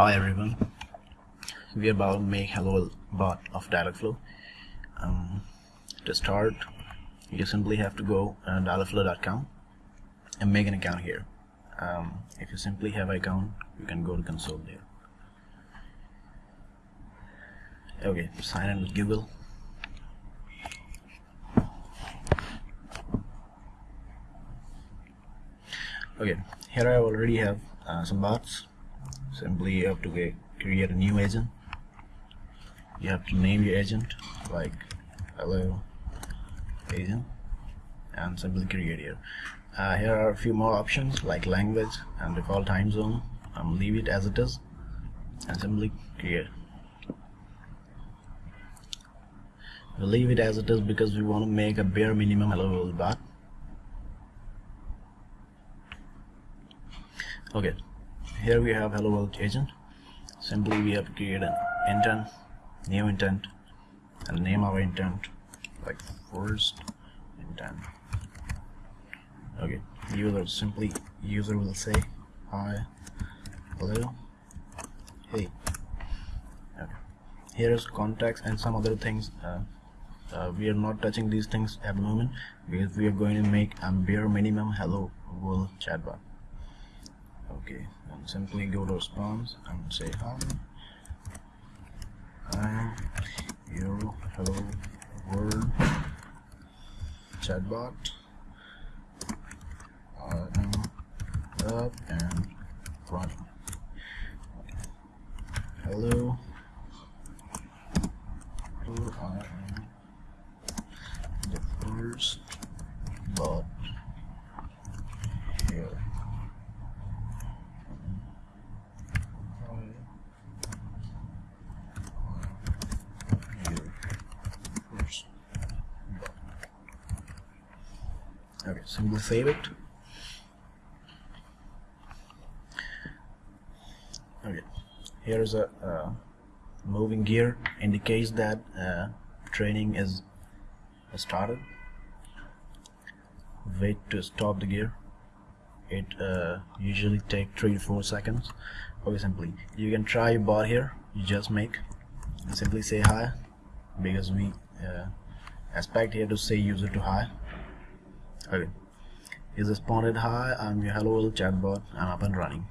Hi everyone, we are about to make Hello bot of Dialogflow. Um, to start, you simply have to go on dialogflow.com and make an account here. Um, if you simply have an account, you can go to console there. Okay, sign in with Google. Okay, here I already have uh, some bots simply you have to get, create a new agent. You have to name your agent like hello agent and simply create here uh, here are a few more options like language and default time zone. Um, leave it as it is and simply create. We'll leave it as it is because we want to make a bare minimum hello world bot okay here we have hello world agent. Simply we have to create an intent new intent and name our intent like first intent. Okay user simply user will say hi hello hey. Okay. Here's contacts and some other things uh, uh, we are not touching these things at the moment because we are going to make a bare minimum hello world chatbot okay and simply go to response and say hi. I'm hello. World chatbot. I am up and running hello I am the first bot here okay so we'll save it. Okay here's a uh, moving gear indicates that uh, training is started. Wait to stop the gear. It uh, usually take three to four seconds. Okay simply you can try your bot here. You just make simply say hi because we uh, expect here to say user to hi okay is responded hi I'm your hello world chatbot I'm up and running.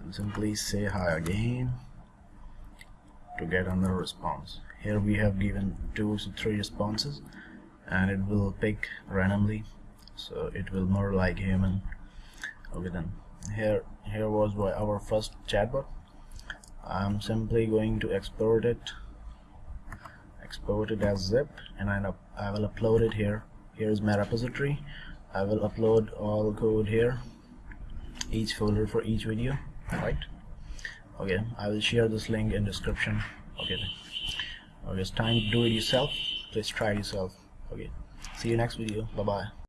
And simply say hi again to get another response. Here we have given two to three responses and it will pick randomly so it will more like human. Okay then. Here here was our first chatbot. I'm simply going to export it. Export it as zip and I, I will upload it here here's my repository. I will upload all code here each folder for each video. Right? Okay I will share this link in description. Okay. Okay it's time to do it yourself. Please try it yourself. Okay. See you next video. Bye bye